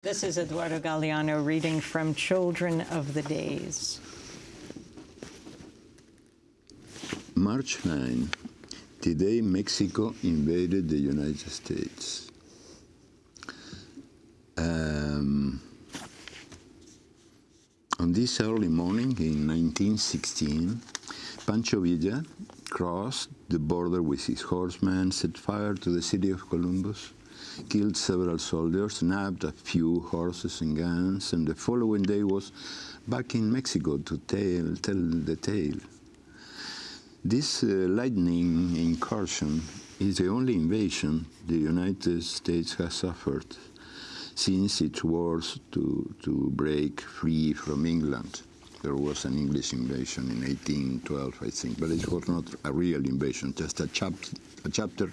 This is Eduardo Galeano reading from Children of the Days. March 9, the day Mexico invaded the United States. Um, on this early morning in 1916, Pancho Villa crossed the border with his horsemen, set fire to the city of Columbus, killed several soldiers, nabbed a few horses and guns, and the following day was back in Mexico to tell, tell the tale. This uh, lightning incursion is the only invasion the United States has suffered since its wars to, to break free from England. There was an English invasion in 1812, I think, but it was not a real invasion, just a, chap a chapter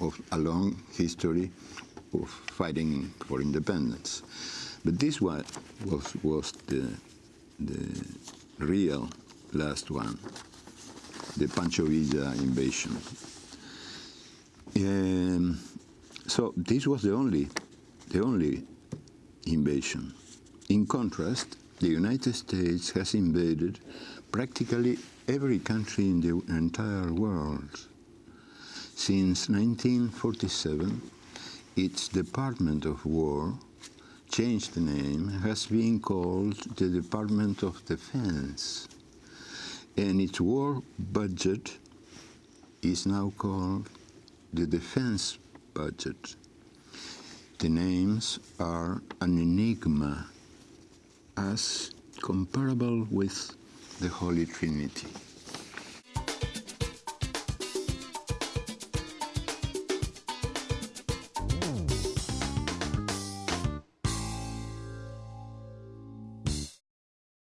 of a long history of fighting for independence. But this one was, was the, the real last one, the Pancho Villa invasion. Um, so this was the only, the only invasion. In contrast, the United States has invaded practically every country in the entire world. Since 1947, its Department of War changed the name, has been called the Department of Defense, and its war budget is now called the Defense Budget. The names are an enigma as comparable with the Holy Trinity.